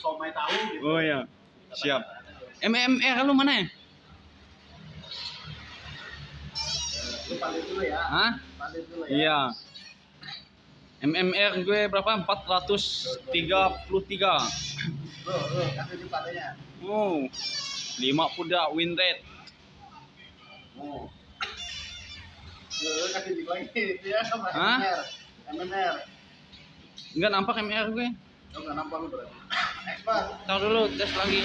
somai tahu gitu. Oh ya. Siap. MMR lu mana ya? Dulu ya. Hah? Dulu ya. Iya. MMR gue berapa? 433. Lu, lu kasih di palenya. Oh. 5 kuda win rate. Oh. Ya Hah? MMR. Enggak nampak MMR gue. Lu nggak nampak lu berarti. Tahu dulu tes lagi.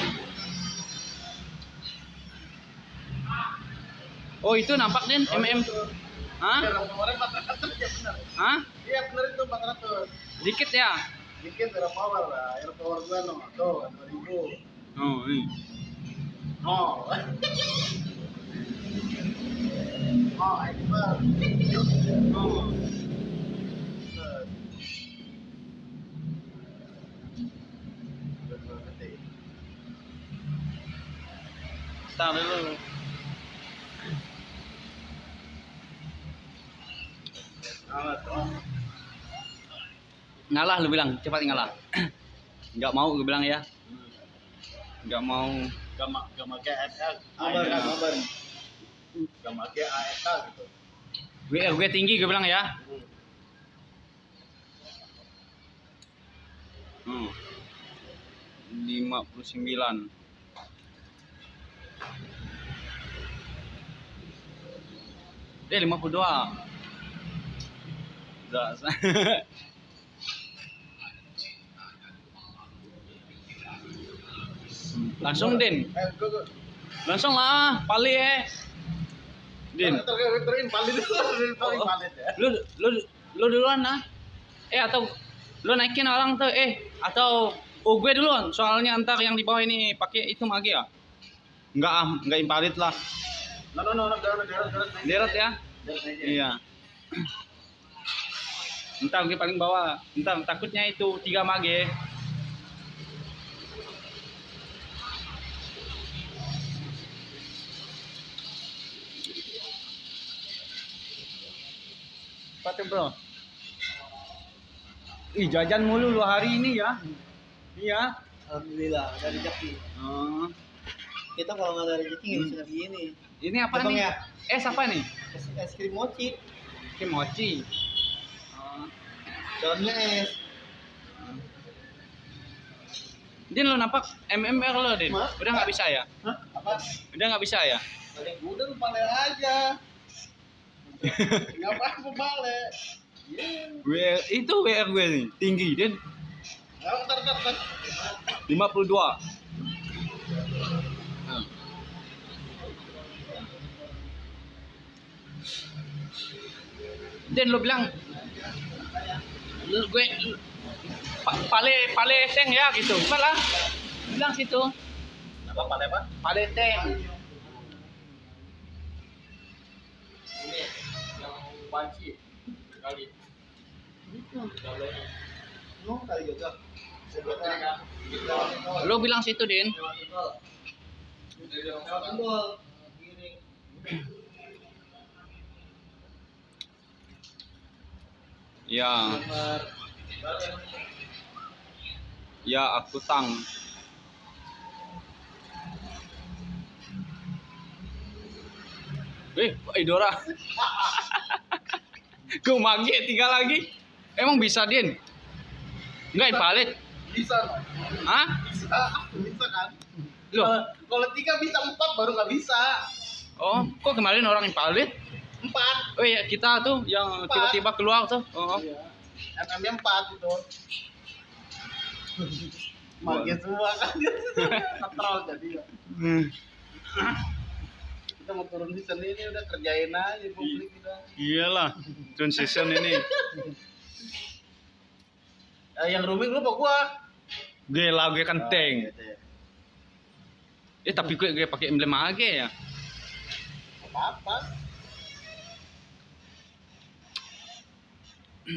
Oh itu nampak Den MM. Hah? Kemarin 400 benar. Hah? Iya benar itu 400. Dikit ya? Dikit ada power lah. Air power gua no. Tuh 2000. Oh, ini. Oh. Oh, expert. Oh. Tahu dulu. Ngalah lu bilang, cepat ngalah. Enggak mau gue bilang ya. Enggak mau. Gak ma- gak make AFL. Ngabar kan ngabar. Gak make AFL gitu. Gue tinggi gue bilang ya. Hmm. 59. Eh 52. Udah. Langsung Din. Langsung lah, pali eh. Din. Ya. Lu lu lu duluan nah. Eh atau lu naikin orang tuh eh atau oh gue duluan soalnya antar yang di bawah ini pakai itu mage ya. Enggak ah, enggak impalit lah. No no no, no, deret deret deret. ya. Iya. Entar gue paling bawah. Entar takutnya itu tiga mage. Pakai bro. Ih jajan mulu lu hari ini ya. Iya. Alhamdulillah ada rezeki. Oh. Kita kalau nggak ada rezeki nggak bisa begini. Ini apa Abang nih? ya? Es apa nih? Es, es krim mochi, Kimochi. Oh. dalamnya es. Din lu nampak MMR lo Din. Ma? Udah nggak bisa ya? Hah? Apa? Udah nggak bisa ya? Paling udah lu balik aja. Lu balik? Iya. WR, itu WR gue nih, tinggi Din. Nah, ntar ntar ntar. 52. Dan lo bilang lu, gue pale pale seng ya gitu. Malah bilang situ Apa balik apa? pale seng. Ini yang banci kali. Kali juga. Lo bilang situ Din. Ya, ya aku tang. Eh, Idora. Gue mage tiga lagi. Emang bisa, Din? Enggak invalid. Bisa? Hah? bisa, bisa kan? Loh, Kalau- tiga bisa empat baru nggak bisa. oh, kok kemarin orang invalid? Empat. Oh iya, kita tuh yang tiba-tiba keluar tuh. Oh. Iya. MM-nya empat itu. Mage semua kan. Netral jadi. ya. Hmm. Kita mau turun di sini ini udah kerjain aja publik kita. Iyalah, transition ini. Eh, yang rooming lu apa gua? Gue lah, gue kenteng. Gitu ya. Eh tapi gue gue pakai emblem age ya. Apa-apa. Udah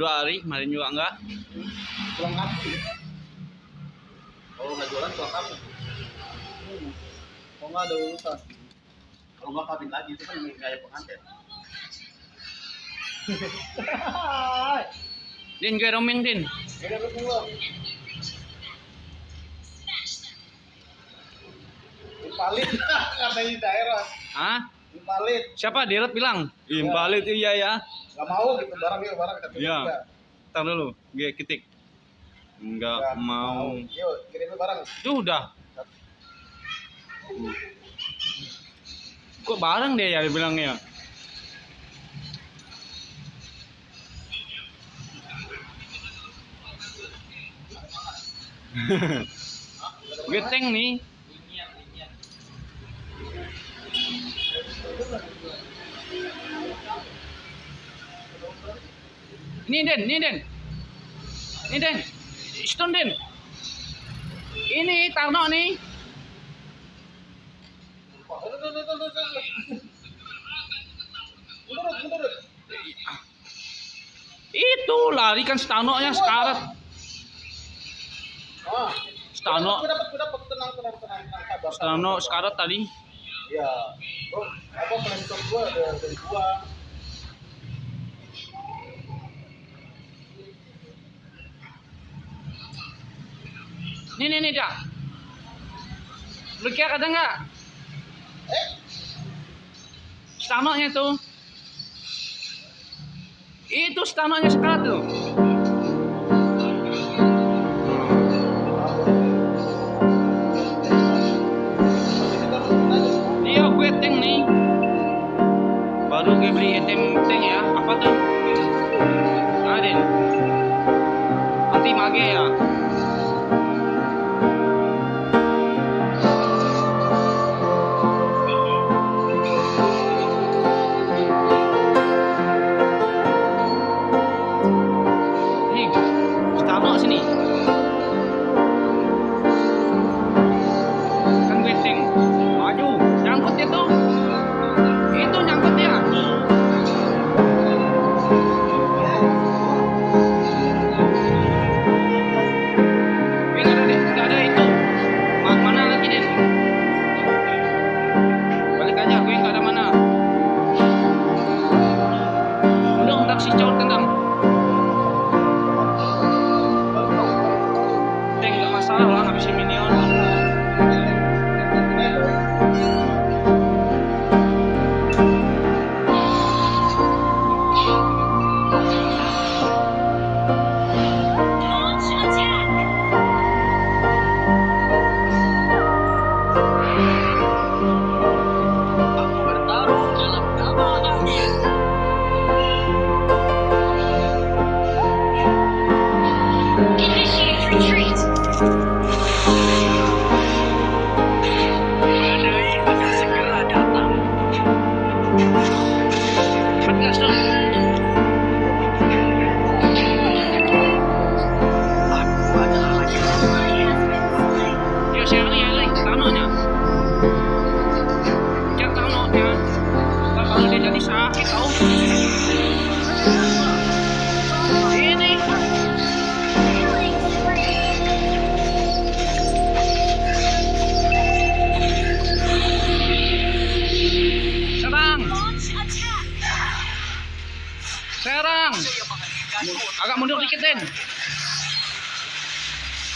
dua hari, kemarin juga enggak. Pulang kampung. Kalau jualan pulang kampung. Kalau nggak ada urusan. Kalau nggak kawin lagi itu kan gaya pengantin. Din, gue romeng din. Udah berpulang. Impalit katanya daerah. Hah? Impalit. Siapa? Dirut bilang. Imbalit iya ya. Gak mau gitu barang yuk barang kita Iya. Ntar dulu, gue ketik. Enggak Nggak mau. Yuk kirimin barang. Tuh udah. Kok bareng dia ya bilangnya? Geteng nih. Ini Den, ini Den. Ini Den. Stone Den. Ini Tarno nih. Udah, udah, udah, udah, udah. Menurut, menurut. Itu lari kan Stano-nya sekarat. Ah, Stano, Gue dapat, gue dapat tenang, tenang, tenang, tenang, sabar. Stano sabar. sekarat tadi. Iya. Apa dari gua. Nih nih nih dah. Lu kira ada nggak? Stano-nya tuh. Itu Stano-nya sekarat tuh. Iya gue tank nih. Baru gue beli item tank ya. Apa tuh? Ada.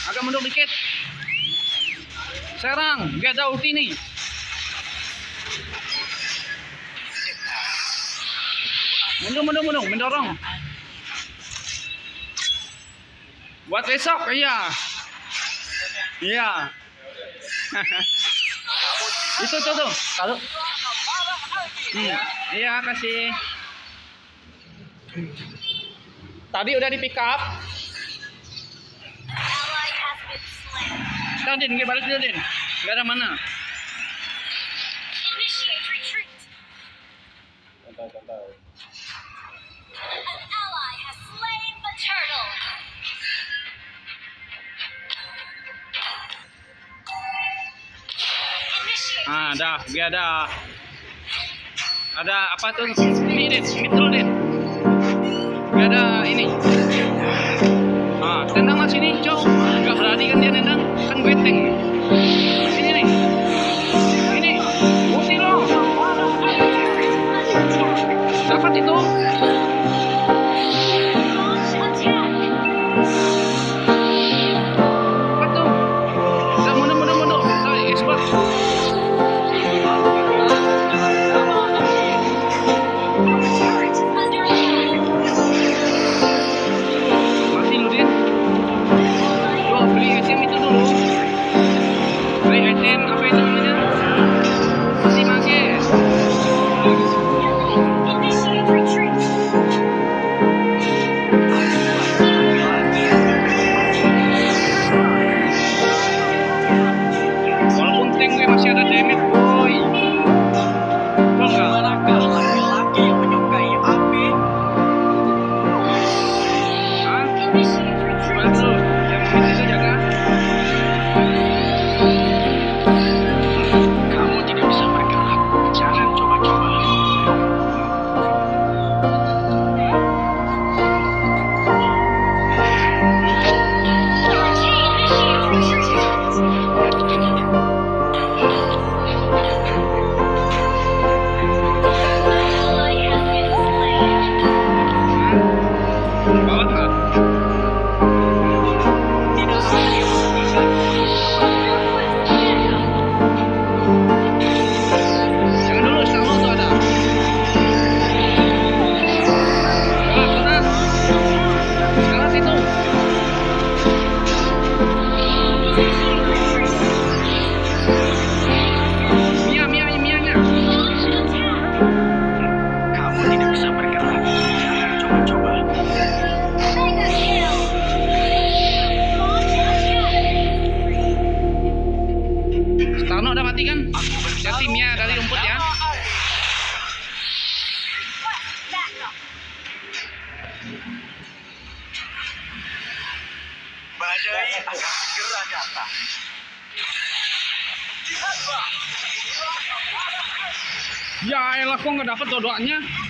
Agak mundur dikit. Serang. Gak ada ulti nih. Mundur, mundur, mundur. Mendorong. Buat besok, iya. Iya. Itu tuh tuh. Taruh. Hmm, iya kasih. Tadi udah di pick up. Nah, Din, balik dulu, Din. Ke mana? Ah, dah, dia ada ada apa tuh? Ini, Din, ini dulu, Din. Ada ini.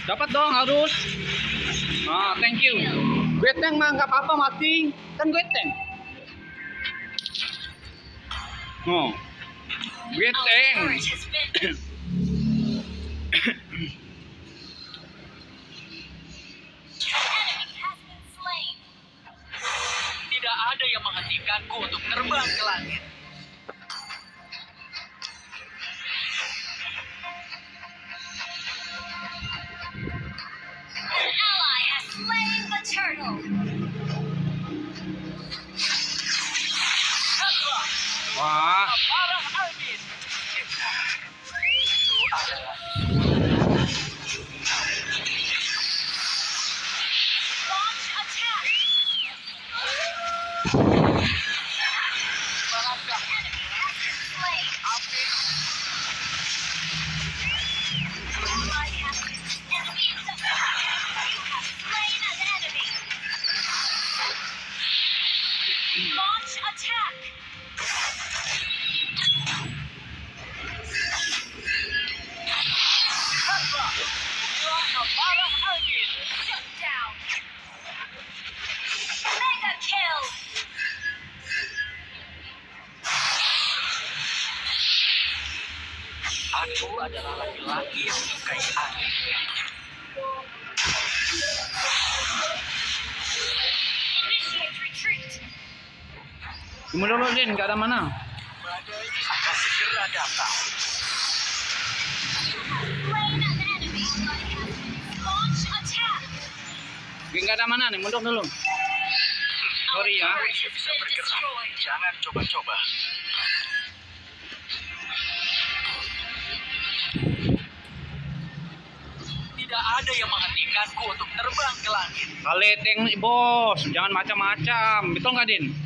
Dapat dong harus. Ah, thank you. gue tank mah nggak apa-apa mati, kan gue tank Oh. gue tank Cuma dulu Din, gak ada mana. gak ada mana nih, mundur dulu. Sorry ya. Jangan coba-coba. Tidak ada yang menghentikanku untuk terbang ke langit. Kaleteng bos, jangan macam-macam. Betul nggak, Din?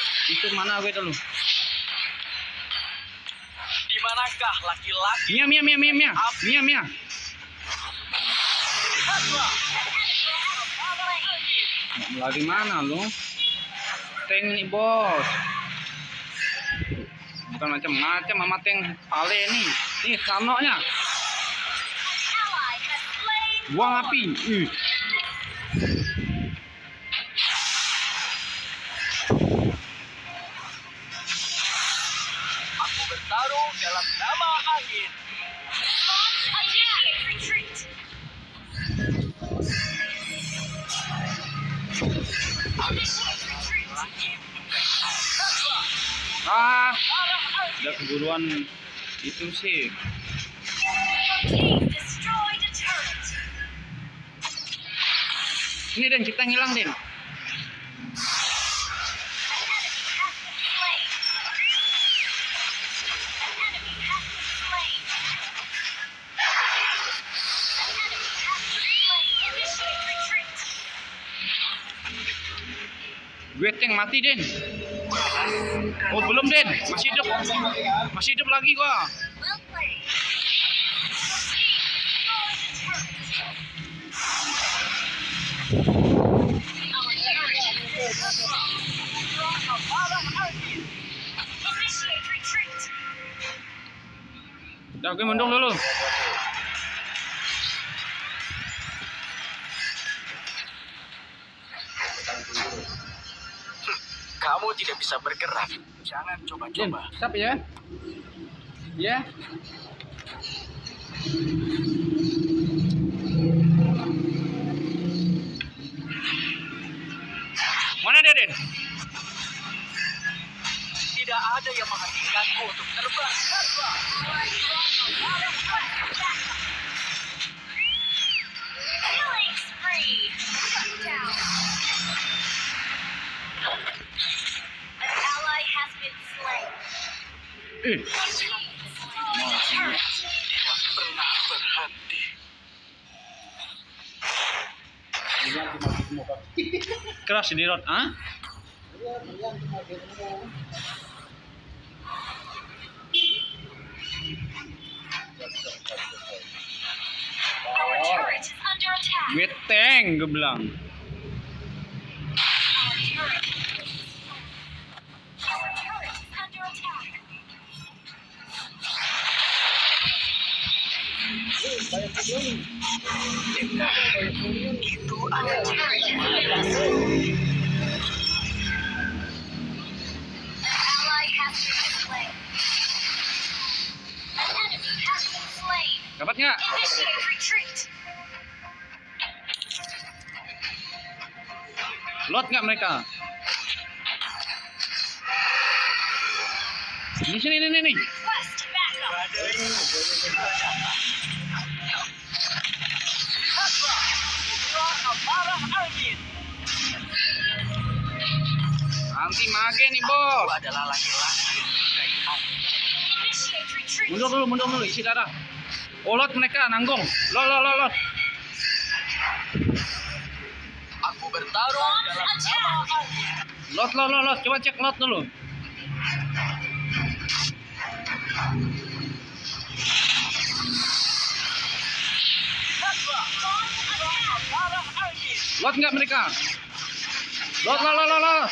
itu mana gue dulu. Di manakah laki-laki? Mia Mia Mia Mia Mia. Mia Mia. Lagi mana lu? Tank nih bos. Bukan macam-macam sama tank pale nih. Nih sanoknya. Buang api. Ih. Ah, udah keburuan itu sih. Ini Den, kita ngilang Den. Gue tank mati Den. Oh belum Den, masih hidup. Masih hidup lagi gua. Well played. Team destroyed Kamu tidak bisa bergerak. Jangan coba-coba. stop ya. Ya. Mana dia Den? Tidak ada yang menghentikanku untuk terbang. Eh, berhenti. keras di rot, ah? Tank, gue bilang. Been slain. Dapat nggak? Lot nggak mereka? Di sini, nih, nih. Request. Amarah angin. Anti mage nih, bos. adalah laki-laki. Mundur dulu, mundur dulu, isi darah. Oh, lot mereka nanggung. Lot, lot, lot, lot. Aku bertarung dalam nama. Lot, lot, lot, lot. Coba cek lot dulu. Lot nggak mereka? Lot, lot, lot, lot, lot.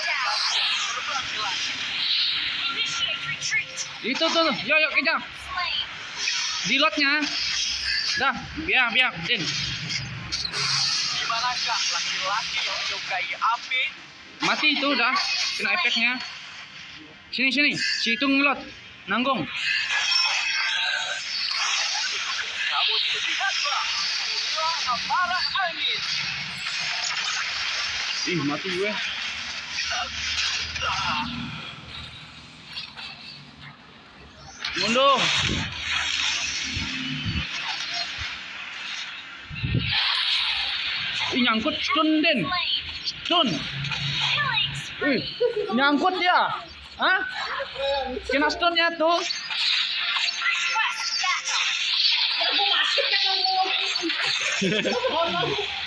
Itu tuh, yo, yo, kejar. Di lotnya. Dah, biar, biar, Din. Di manakah laki-laki yang menyukai api? Mati itu udah, kena efeknya. Sini, sini. Si itu ngelot. Nanggung. Kamu tidak lihatlah. Itulah amarah. Ih, mati gue. Mundur. Ih, nyangkut stun, Den. Slain. Stun. Ih, nyangkut dia. Hah? Kena stunnya tuh.